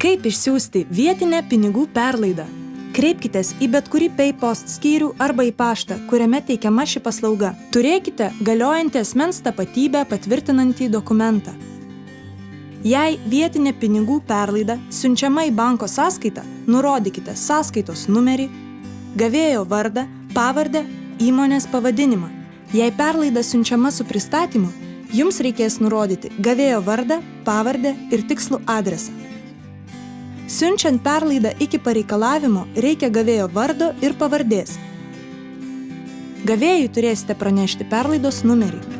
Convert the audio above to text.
Kaip išsiųsti vietinę pinigų perlaidą? Kreipkitės į bet kurį PayPost skyrių arba į paštą, kuriame teikiama ši paslauga. Turėkite galiojantį asmens tapatybę patvirtinantį dokumentą. Jei vietinė pinigų perlaida siunčiama į banko sąskaitą, nurodykite sąskaitos numerį, gavėjo vardą, pavardę, įmonės pavadinimą. Jei perlaida siunčiama su pristatymu, jums reikės nurodyti gavėjo vardą, pavardę ir tikslų adresą. Siunčiant perlaidą iki pareikalavimo reikia gavėjo vardo ir pavardės. Gavėjui turėsite pranešti perlaidos numerį.